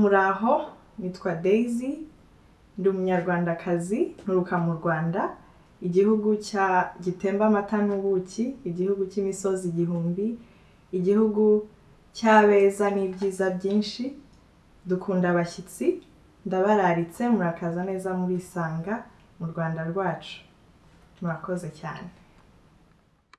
Muraho nitwa Daisy ndi umunyarwandakazi nturuka mu Rwanda. Igihugu cya gitemba amata n'ubuki igihugu cy'imisozi igihumbi igihugu cy'abeza n'ibyiza byinshi. Dukunda abashyitsi ndabararitse murakaza neza murisanga mu Rwanda rwacu. Murakoze cyane.